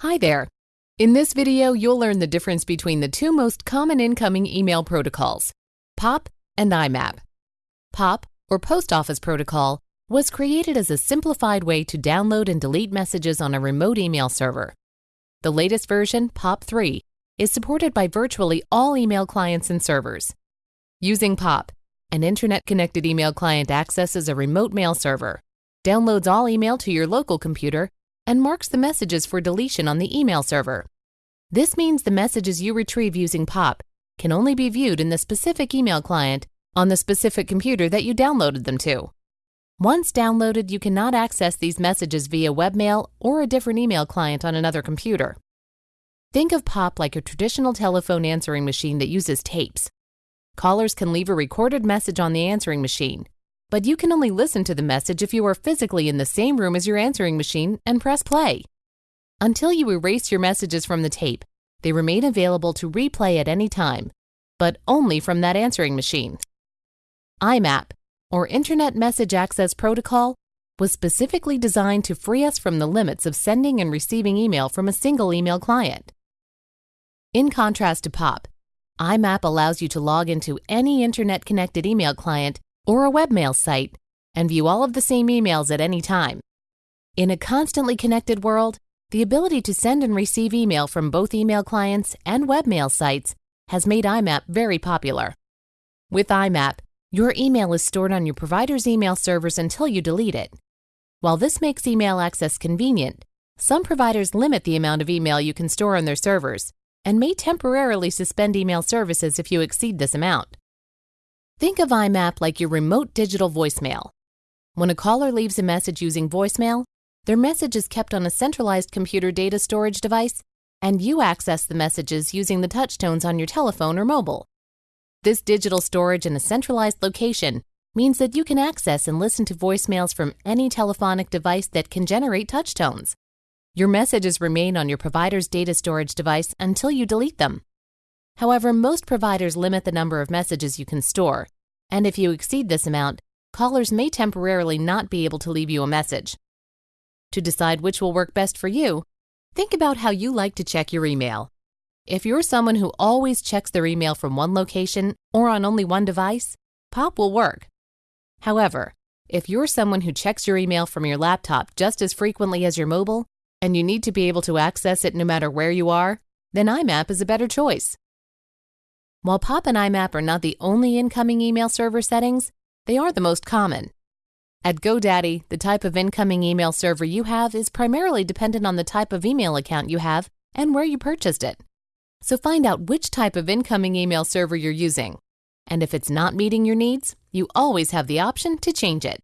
Hi there. In this video, you'll learn the difference between the two most common incoming email protocols, POP and IMAP. POP, or Post Office Protocol, was created as a simplified way to download and delete messages on a remote email server. The latest version, POP 3, is supported by virtually all email clients and servers. Using POP, an internet-connected email client accesses a remote mail server, downloads all email to your local computer, and marks the messages for deletion on the email server. This means the messages you retrieve using POP can only be viewed in the specific email client on the specific computer that you downloaded them to. Once downloaded, you cannot access these messages via webmail or a different email client on another computer. Think of POP like a traditional telephone answering machine that uses tapes. Callers can leave a recorded message on the answering machine, but you can only listen to the message if you are physically in the same room as your answering machine and press play. Until you erase your messages from the tape, they remain available to replay at any time, but only from that answering machine. IMAP, or Internet Message Access Protocol, was specifically designed to free us from the limits of sending and receiving email from a single email client. In contrast to POP, IMAP allows you to log into any internet-connected email client or a webmail site and view all of the same emails at any time. In a constantly connected world, the ability to send and receive email from both email clients and webmail sites has made IMAP very popular. With IMAP, your email is stored on your provider's email servers until you delete it. While this makes email access convenient, some providers limit the amount of email you can store on their servers and may temporarily suspend email services if you exceed this amount. Think of IMAP like your remote digital voicemail. When a caller leaves a message using voicemail, their message is kept on a centralized computer data storage device, and you access the messages using the touchtones on your telephone or mobile. This digital storage in a centralized location means that you can access and listen to voicemails from any telephonic device that can generate touchtones. Your messages remain on your provider's data storage device until you delete them. However, most providers limit the number of messages you can store, and if you exceed this amount, callers may temporarily not be able to leave you a message. To decide which will work best for you, think about how you like to check your email. If you're someone who always checks their email from one location or on only one device, POP will work. However, if you're someone who checks your email from your laptop just as frequently as your mobile, and you need to be able to access it no matter where you are, then IMAP is a better choice. While POP and IMAP are not the only incoming email server settings, they are the most common. At GoDaddy, the type of incoming email server you have is primarily dependent on the type of email account you have and where you purchased it. So find out which type of incoming email server you're using. And if it's not meeting your needs, you always have the option to change it.